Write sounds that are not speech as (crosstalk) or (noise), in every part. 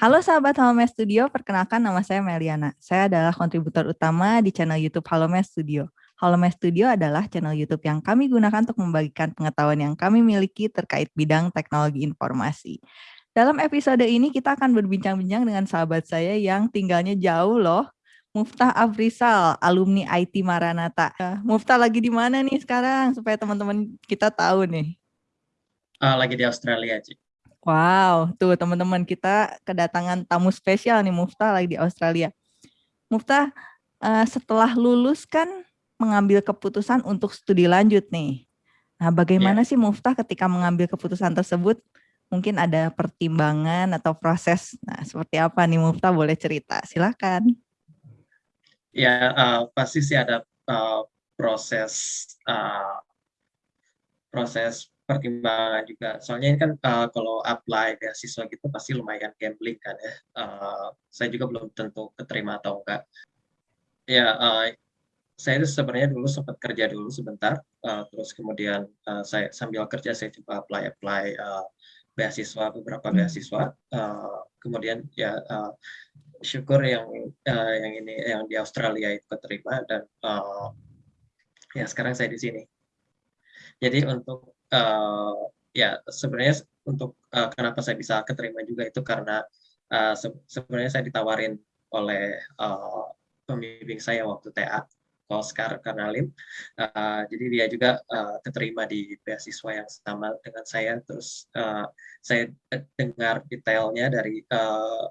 Halo sahabat Halome Studio, perkenalkan nama saya Meliana. Saya adalah kontributor utama di channel YouTube Halome Studio. Halome Studio adalah channel YouTube yang kami gunakan untuk membagikan pengetahuan yang kami miliki terkait bidang teknologi informasi. Dalam episode ini kita akan berbincang-bincang dengan sahabat saya yang tinggalnya jauh loh, Muftah Afrisal, alumni IT Maranata. Muftah lagi di mana nih sekarang supaya teman-teman kita tahu nih? Uh, lagi di Australia, Cik. Wow, tuh teman-teman kita kedatangan tamu spesial nih Muftah lagi di Australia. Muftah, uh, setelah lulus kan mengambil keputusan untuk studi lanjut nih. Nah, bagaimana yeah. sih Muftah ketika mengambil keputusan tersebut? Mungkin ada pertimbangan atau proses. Nah, seperti apa nih Muftah boleh cerita? Silakan. Ya, uh, pasti sih ada uh, proses uh, proses pertimbangan juga. Soalnya ini kan uh, kalau apply beasiswa gitu pasti lumayan gambling kan ya. Uh, saya juga belum tentu keterima atau enggak. Ya, uh, saya sebenarnya dulu sempat kerja dulu sebentar, uh, terus kemudian uh, saya sambil kerja saya coba apply apply uh, beasiswa beberapa beasiswa. Uh, kemudian ya uh, syukur yang uh, yang ini yang di Australia itu keterima dan uh, ya sekarang saya di sini. Jadi untuk uh, ya sebenarnya untuk uh, kenapa saya bisa keterima juga itu karena uh, se sebenarnya saya ditawarin oleh uh, pembimbing saya waktu TA Oscar Karnalim. Uh, jadi dia juga uh, keterima di beasiswa yang sama dengan saya. Terus uh, saya dengar detailnya dari uh,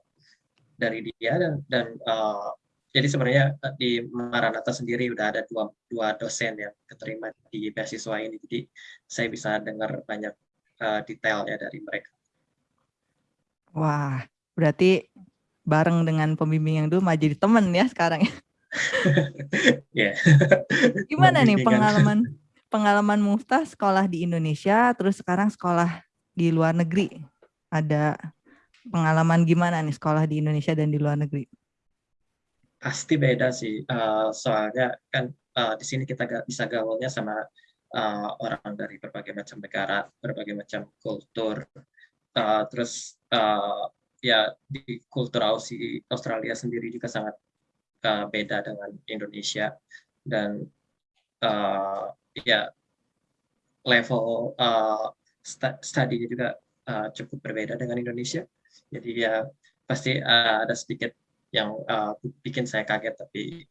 dari dia dan dan uh, jadi sebenarnya eh, di Maranatha sendiri udah ada dua, dua dosen yang keterima di beasiswa ini. Jadi saya bisa dengar banyak uh, detailnya dari mereka. Wah, berarti bareng dengan pembimbing yang dulu malah jadi teman ya sekarang ya. (laughs) yeah. Gimana nih pengalaman pengalaman Muftah sekolah di Indonesia terus sekarang sekolah di luar negeri? Ada pengalaman gimana nih sekolah di Indonesia dan di luar negeri? Pasti beda sih uh, soalnya kan uh, di sini kita gak bisa gaulnya sama uh, orang dari berbagai macam negara berbagai macam kultur. Uh, terus uh, ya di kultur Australia sendiri juga sangat uh, beda dengan Indonesia. Dan uh, ya level uh, studinya juga uh, cukup berbeda dengan Indonesia. Jadi ya pasti uh, ada sedikit yang uh, bikin saya kaget tapi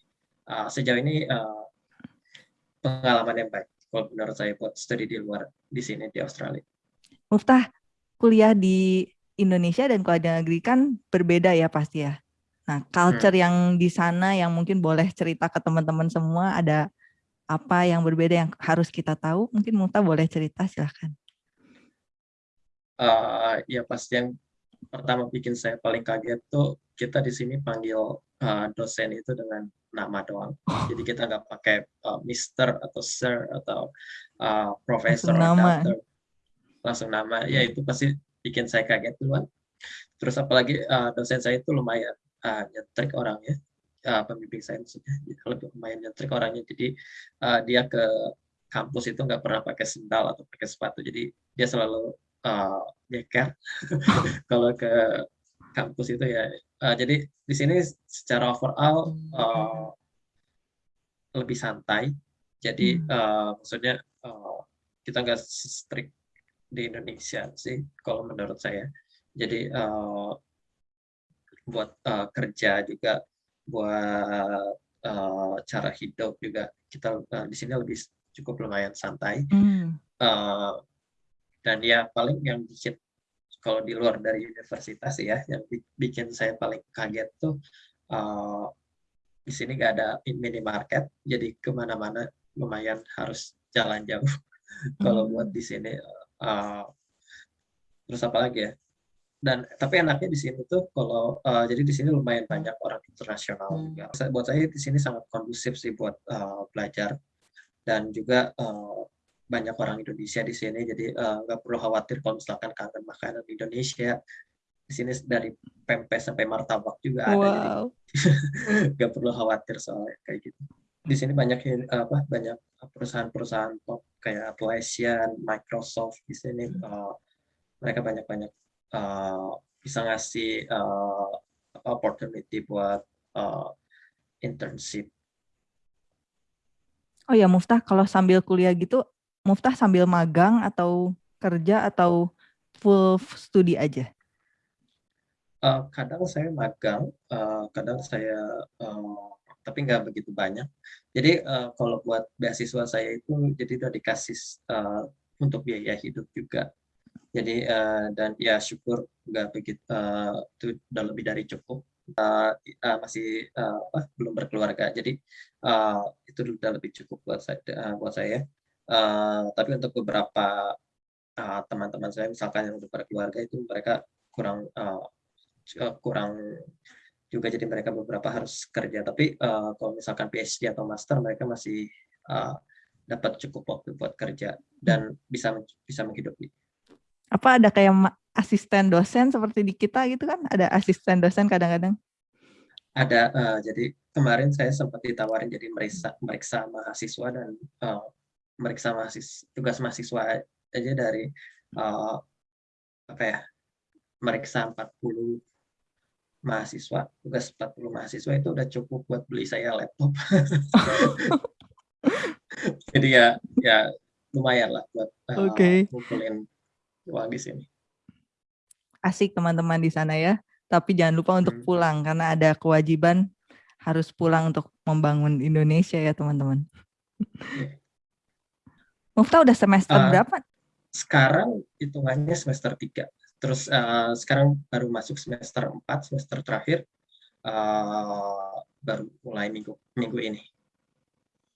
uh, sejauh ini uh, pengalaman yang baik kalau menurut saya buat studi di luar di sini di Australia. Muftah kuliah di Indonesia dan kuliah negeri kan berbeda ya pasti ya. Nah, culture hmm. yang di sana yang mungkin boleh cerita ke teman-teman semua ada apa yang berbeda yang harus kita tahu? Mungkin Muftah boleh cerita silahkan. Uh, ya pasti yang pertama bikin saya paling kaget tuh kita di sini panggil uh, dosen itu dengan nama doang. Jadi kita nggak pakai uh, Mister atau Sir atau uh, Profesor atau Doctor. Langsung nama. Ya itu pasti bikin saya kaget duluan. Terus apalagi uh, dosen saya itu lumayan uh, nyentrik orangnya. Uh, pembimbing saya maksudnya lebih lumayan nyentrik orangnya. Jadi uh, dia ke kampus itu nggak pernah pakai sendal atau pakai sepatu. Jadi dia selalu uh, nyeker (laughs) kalau ke kampus itu ya. Uh, jadi di sini secara overall uh, lebih santai. Jadi uh, maksudnya uh, kita nggak strict di Indonesia sih kalau menurut saya. Jadi uh, buat uh, kerja juga, buat uh, cara hidup juga kita uh, di sini lebih cukup lumayan santai. Mm. Uh, dan ya paling yang bikin kalau di luar dari universitas ya yang bikin saya paling kaget tuh uh, di sini nggak ada minimarket jadi ke mana-mana lumayan harus jalan jauh (laughs) kalau hmm. buat di sini uh, terus apa lagi ya dan tapi enaknya di sini tuh kalau uh, jadi di sini lumayan banyak orang internasional hmm. juga buat saya di sini sangat kondusif sih buat uh, belajar dan juga uh, banyak orang Indonesia di sini, jadi eh, nggak uh, perlu khawatir kalau misalkan kangen makanan Indonesia. Di sini dari pempek sampai martabak juga wow. ada, jadi (laughs) nggak perlu khawatir soal kayak gitu. Di sini banyak apa banyak perusahaan-perusahaan top kayak Atlassian, Microsoft di sini uh, mereka banyak-banyak uh, bisa ngasih uh, opportunity buat uh, internship. Oh ya Muftah, kalau sambil kuliah gitu, Muftah sambil magang atau kerja atau full studi aja? Uh, kadang saya magang, uh, kadang saya uh, tapi nggak begitu banyak. Jadi uh, kalau buat beasiswa saya itu jadi udah dikasih uh, untuk biaya hidup juga. Jadi uh, dan ya syukur nggak begitu uh, itu udah lebih dari cukup. Uh, uh, masih uh, uh, belum berkeluarga, jadi uh, itu udah lebih cukup buat saya. Uh, buat saya. Uh, tapi untuk beberapa teman-teman uh, saya, misalkan yang udah berkeluarga itu mereka kurang uh, kurang juga jadi mereka beberapa harus kerja tapi uh, kalau misalkan PhD atau master mereka masih uh, dapat cukup waktu buat kerja dan bisa bisa menghidupi. Apa ada kayak asisten dosen seperti di kita gitu kan? Ada asisten dosen kadang-kadang? Ada uh, jadi kemarin saya sempat ditawarin jadi meriksa meriksa mahasiswa dan uh, meriksa mahasiswa tugas mahasiswa aja dari uh, apa ya meriksa 40 mahasiswa, tugas 40 mahasiswa itu udah cukup buat beli saya laptop. (laughs) Jadi ya ya lumayan lah buat uh, okay. ngumpulin uang di sini. Asik teman-teman di sana ya. Tapi jangan lupa untuk hmm. pulang karena ada kewajiban harus pulang untuk membangun Indonesia ya teman-teman. Mufta udah semester uh, berapa? Sekarang hitungannya semester 3 terus uh, sekarang baru masuk semester 4 semester terakhir. Uh, baru mulai minggu minggu ini.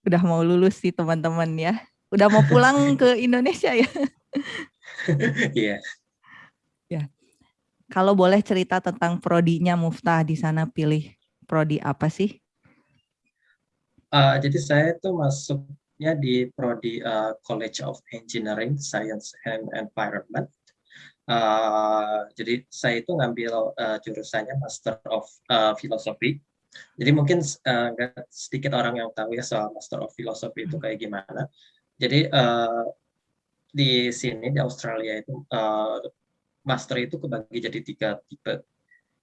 Udah mau lulus sih teman-teman ya. Udah mau pulang (laughs) ke Indonesia ya? (laughs) Iya. Yeah. ya. Kalau boleh cerita tentang prodinya Muftah di sana pilih prodi apa sih? Uh, jadi saya tuh masuknya di prodi uh, College of Engineering Science and Environment Uh, jadi saya itu ngambil uh, jurusannya Master of uh, Philosophy. Jadi mungkin uh, sedikit orang yang tahu ya soal Master of Philosophy itu kayak gimana. Jadi uh, di sini di Australia itu uh, master itu kebagi jadi tiga tipe.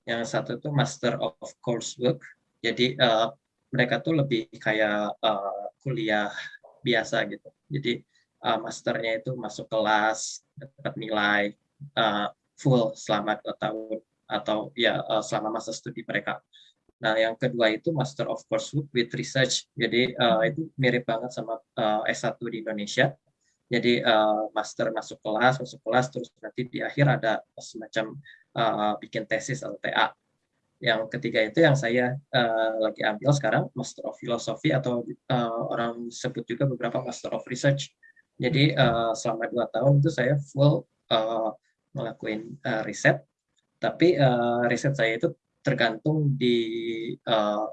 Yang satu itu Master of Coursework. Jadi uh, mereka tuh lebih kayak uh, kuliah biasa gitu. Jadi uh, masternya itu masuk kelas, dapat nilai, uh, full selama dua tahun atau ya uh, selama masa studi mereka. Nah, yang kedua itu Master of Coursework with Research. Jadi uh, itu mirip banget sama uh, S1 di Indonesia. Jadi uh, master masuk kelas, masuk kelas, terus nanti di akhir ada semacam uh, bikin tesis atau TA. Yang ketiga itu yang saya uh, lagi ambil sekarang Master of Philosophy atau uh, orang sebut juga beberapa Master of Research. Jadi uh, selama dua tahun itu saya full uh, uh, riset, tapi uh, riset saya itu tergantung di uh,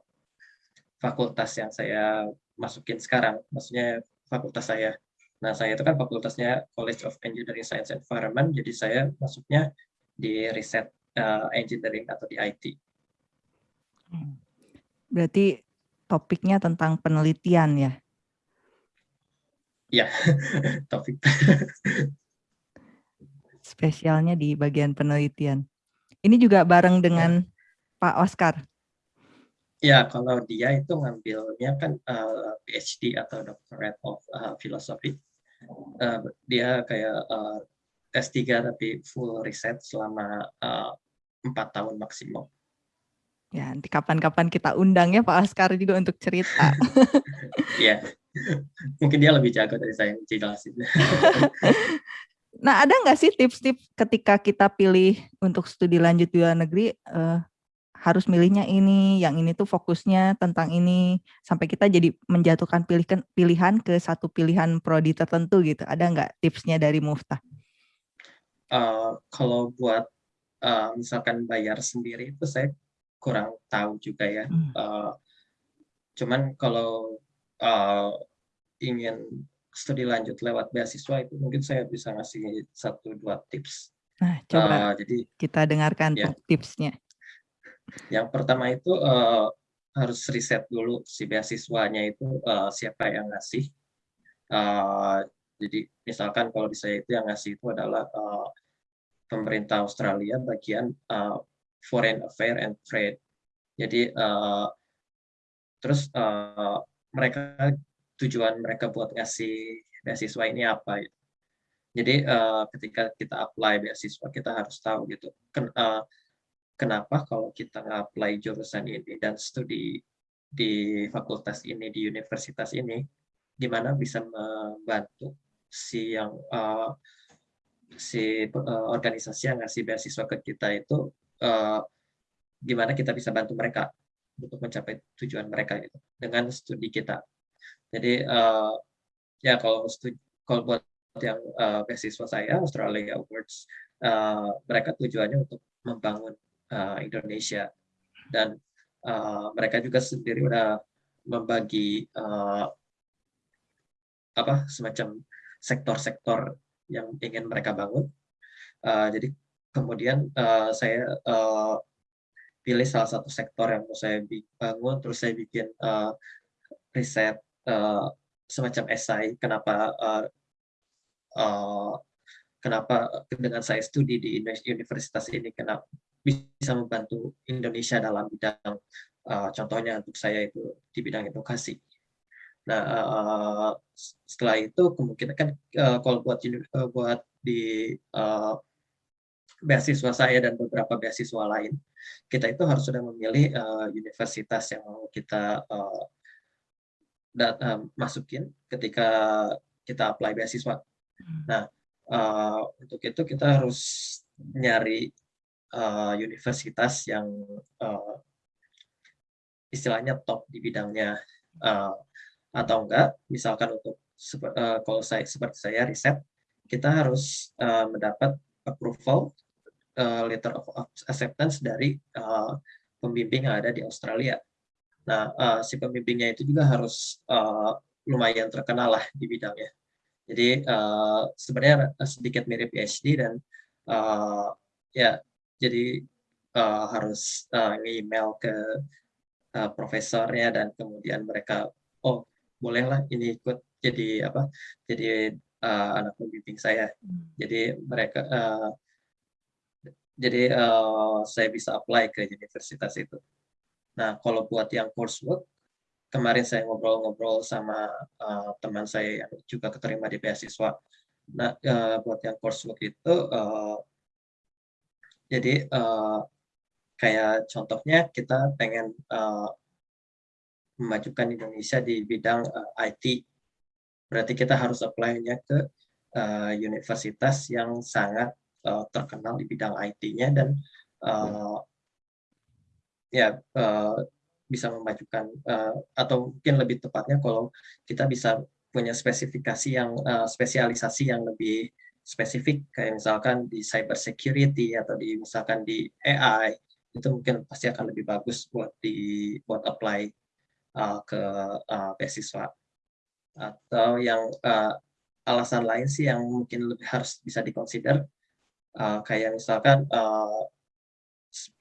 fakultas yang saya masukin sekarang, maksudnya fakultas saya. Nah, saya itu kan fakultasnya College of Engineering Science and Environment, jadi saya masuknya di riset uh, engineering atau di IT. Berarti topiknya tentang penelitian ya? Ya, (laughs) topik spesialnya di bagian penelitian. Ini juga bareng dengan ya. Pak Oscar. Ya, kalau dia itu ngambilnya kan uh, eh, PhD atau Doctorate of uh, Philosophy. Uh, dia kayak uh, S3 tapi full riset selama empat uh, tahun maksimum. Ya, nanti kapan-kapan kita undang ya Pak Oscar juga untuk cerita. (laughs) ya, mungkin dia lebih jago dari saya jelasin. (laughs) Nah, ada nggak sih tips-tips ketika kita pilih untuk studi lanjut di luar negeri, uh, harus milihnya ini, yang ini tuh fokusnya tentang ini, sampai kita jadi menjatuhkan pilihan pilihan ke satu pilihan prodi tertentu gitu. Ada nggak tipsnya dari Muftah? Uh, kalau buat uh, misalkan bayar sendiri itu saya kurang tahu juga ya. Hmm. Uh, cuman kalau uh, ingin studi lanjut lewat beasiswa itu mungkin saya bisa ngasih satu dua tips. Nah, coba uh, jadi kita dengarkan ya. tipsnya. Yang pertama itu uh, harus riset dulu si beasiswanya itu uh, siapa yang ngasih. Uh, jadi misalkan kalau di saya itu yang ngasih itu adalah uh, pemerintah Australia bagian uh, Foreign Affairs and Trade. Jadi uh, terus uh, mereka tujuan mereka buat ngasih beasiswa ini apa gitu. Jadi uh, ketika kita apply beasiswa kita harus tahu gitu. Ken, uh, kenapa kalau kita nge-apply jurusan ini dan studi di fakultas ini di universitas ini gimana bisa membantu si yang uh, si uh, organisasi yang ngasih beasiswa ke kita itu uh, gimana kita bisa bantu mereka untuk mencapai tujuan mereka gitu dengan studi kita. Jadi uh, ya kalau studi, kalau buat yang uh, beasiswa saya Australia Awards uh, mereka tujuannya untuk membangun uh, Indonesia dan uh, mereka juga sendiri udah membagi uh, apa semacam sektor-sektor yang ingin mereka bangun. Uh, jadi kemudian uh, saya uh, pilih salah satu sektor yang mau saya bangun, terus saya bikin uh, riset uh, semacam esai kenapa uh, uh, kenapa dengan saya studi di universitas ini kenapa bisa membantu Indonesia dalam bidang uh, contohnya untuk saya itu di bidang edukasi. Nah, uh, setelah itu kemungkinan kan uh, kalau buat uh, buat di uh, beasiswa saya dan beberapa beasiswa lain, kita itu harus sudah memilih uh, universitas yang mau kita uh, dat, uh, masukin ketika kita apply beasiswa. Hmm. Nah, uh, untuk itu kita harus nyari uh, universitas yang uh, istilahnya top di bidangnya. Uh, atau enggak, misalkan untuk uh, kalau saya seperti saya riset, kita harus uh, mendapat approval uh, letter of acceptance dari uh, pembimbing yang ada di Australia. Nah, uh, si pembimbingnya itu juga harus uh, lumayan terkenal lah di bidangnya. Jadi uh, sebenarnya sedikit mirip PhD dan uh, ya jadi uh, harus uh, email ke uh, profesornya dan kemudian mereka oh bolehlah ini ikut jadi apa jadi uh, anak pembimbing saya hmm. jadi mereka uh, jadi uh, saya bisa apply ke universitas itu nah kalau buat yang coursework kemarin saya ngobrol-ngobrol sama uh, teman saya yang juga keterima di beasiswa nah uh, buat yang coursework itu uh, jadi uh, kayak contohnya kita pengen uh, memajukan Indonesia di bidang uh, IT. Berarti kita harus apply-nya ke uh, universitas yang sangat uh, terkenal di bidang IT-nya dan uh, ya uh, bisa memajukan uh, atau mungkin lebih tepatnya kalau kita bisa punya spesifikasi yang uh, spesialisasi yang lebih spesifik kayak misalkan di cyber security atau di misalkan di AI itu mungkin pasti akan lebih bagus buat di buat apply uh, ke uh, beasiswa. Atau yang uh, alasan lain sih yang mungkin lebih harus bisa dikonsider uh, kayak misalkan uh,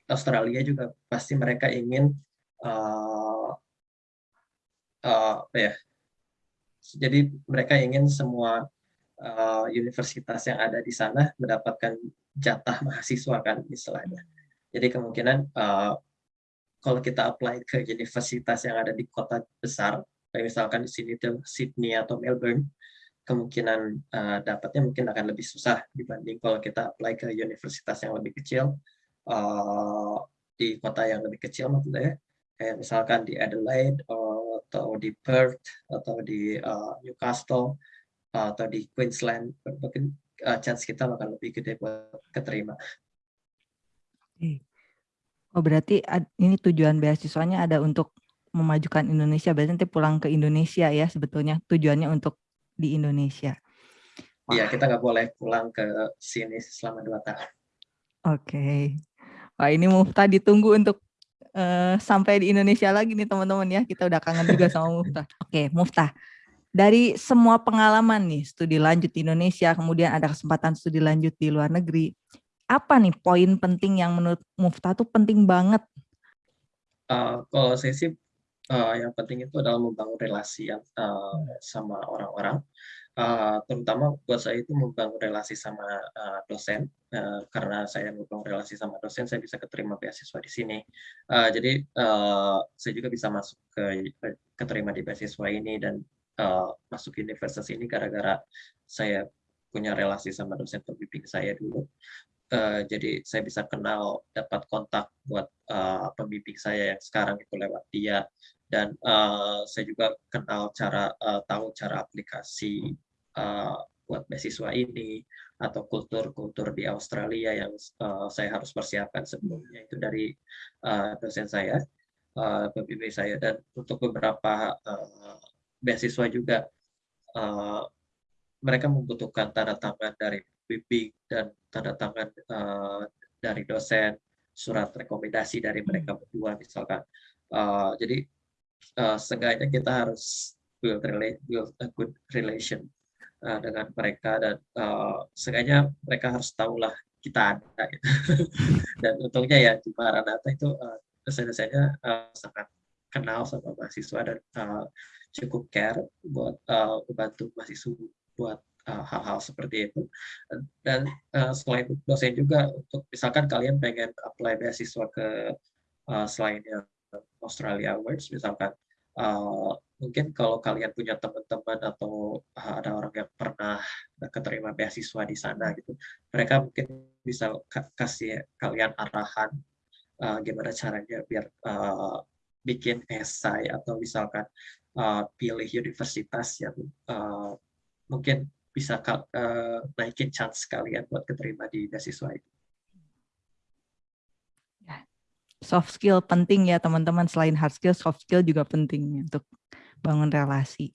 Australia juga pasti mereka ingin uh, uh, ya jadi mereka ingin semua uh, universitas yang ada di sana mendapatkan jatah mahasiswa kan istilahnya. Jadi kemungkinan uh, kalau kita apply ke universitas yang ada di kota besar, kayak misalkan di sini Sydney atau Melbourne, kemungkinan uh, dapatnya mungkin akan lebih susah dibanding kalau kita apply ke universitas yang lebih kecil uh, di kota yang lebih kecil maksudnya kayak misalkan di Adelaide atau di Perth atau di uh, Newcastle atau di Queensland mungkin uh, chance kita akan lebih gede buat keterima. Oh berarti ini tujuan beasiswanya ada untuk memajukan Indonesia, berarti nanti pulang ke Indonesia ya sebetulnya tujuannya untuk di Indonesia. Iya, kita nggak boleh pulang ke sini selama dua tahun. Oke. Okay. Wah ini Mufta ditunggu untuk uh, sampai di Indonesia lagi nih teman-teman ya. Kita udah kangen juga sama Mufta. Oke, okay, Mufta. Dari semua pengalaman nih, studi lanjut di Indonesia, kemudian ada kesempatan studi lanjut di luar negeri apa nih poin penting yang menurut Mufta tuh penting banget? Uh, kalau saya sih uh, yang penting itu adalah membangun relasi uh, sama orang-orang. uh, terutama buat saya itu membangun relasi sama uh, dosen. Uh, karena saya membangun relasi sama dosen saya bisa keterima beasiswa di sini. Uh, jadi uh, saya juga bisa masuk ke keterima di beasiswa ini dan uh, masuk universitas ini gara-gara saya punya relasi sama dosen pembimbing saya dulu. Uh, jadi saya bisa kenal dapat kontak buat uh, pembimbing saya yang sekarang itu lewat dia dan uh, saya juga kenal cara uh, tahu cara aplikasi uh, buat beasiswa ini atau kultur-kultur di Australia yang uh, saya harus persiapkan sebelumnya. Itu dari uh, dosen saya, uh, pembimbing saya. Dan untuk beberapa uh, beasiswa juga uh, mereka membutuhkan tanda tangan dari pembimbing dan tanda tangan uh, dari dosen, surat rekomendasi dari mereka berdua misalkan. Uh, jadi uh, seenggaknya kita harus build, relate, build a good relation uh, dengan mereka dan uh, seenggaknya mereka harus tahulah kita ada gitu. (laughs) dan untungnya ya di Maranatha itu uh, dosen-dosennya uh, sangat kenal sama mahasiswa dan uh, cukup care buat uh, membantu mahasiswa buat hal-hal uh, seperti itu dan uh, selain dosen juga untuk misalkan kalian pengen apply beasiswa ke uh, selain yang Australia Awards misalkan uh, mungkin kalau kalian punya teman-teman atau ada orang yang pernah keterima beasiswa di sana gitu mereka mungkin bisa kasih kalian arahan uh, gimana caranya biar uh, bikin esai atau misalkan uh, pilih universitas yang uh, mungkin bisa uh, naikin chance kalian buat keterima di beasiswa itu soft skill penting ya teman-teman selain hard skill soft skill juga penting untuk bangun relasi.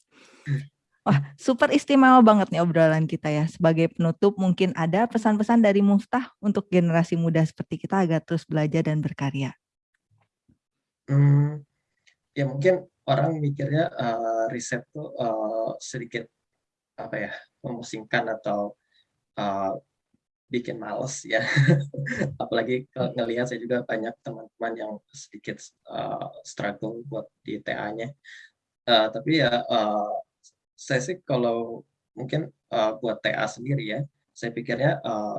Wah, super istimewa banget nih obrolan kita ya. Sebagai penutup mungkin ada pesan-pesan dari Muftah untuk generasi muda seperti kita agar terus belajar dan berkarya. Hmm, ya mungkin orang mikirnya uh, riset tuh uh, sedikit apa ya memusingkan atau uh, bikin males ya. (laughs) Apalagi ngelihat saya juga banyak teman-teman yang sedikit uh, struggle buat di TA-nya. Uh, tapi ya uh, saya sih kalau mungkin uh, buat TA sendiri ya, saya pikirnya uh,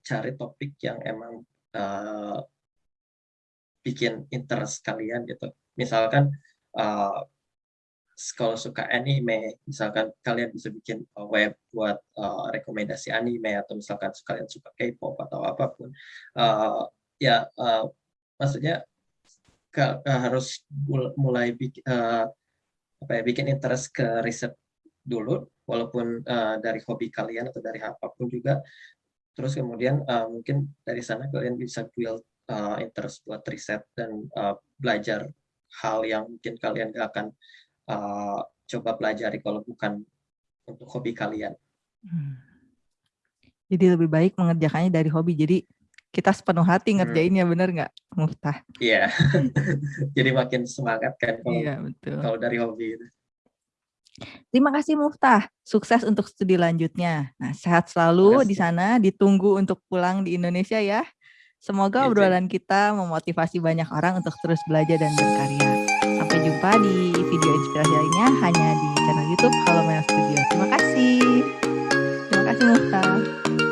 cari topik yang emang uh, bikin interest kalian gitu. Misalkan uh, kalau suka anime, misalkan kalian bisa bikin uh, web buat uh, rekomendasi anime atau misalkan kalian suka K-pop atau apa pun, uh, ya uh, maksudnya ke, uh, harus mulai bikin uh, apa ya bikin interest ke riset dulu, walaupun uh, dari hobi kalian atau dari apa pun juga. Terus kemudian uh, mungkin dari sana kalian bisa build uh, interest buat riset dan uh, belajar hal yang mungkin kalian gak akan uh, coba pelajari kalau bukan untuk hobi kalian. Hmm. Jadi lebih baik mengerjakannya dari hobi. Jadi kita sepenuh hati ngerjainnya hmm. bener nggak, Muftah? Iya. (laughs) Jadi makin semangat kan kalau iya, betul. kalau dari hobi itu. Terima kasih Muftah. Sukses untuk studi lanjutnya. Nah, sehat selalu di sana, ditunggu untuk pulang di Indonesia ya. Semoga ya, obrolan kita memotivasi banyak orang untuk terus belajar dan berkarya. Sampai jumpa di video inspirasi lainnya hanya di channel YouTube Halo Mel Studio. Terima kasih. Terima kasih Muftah.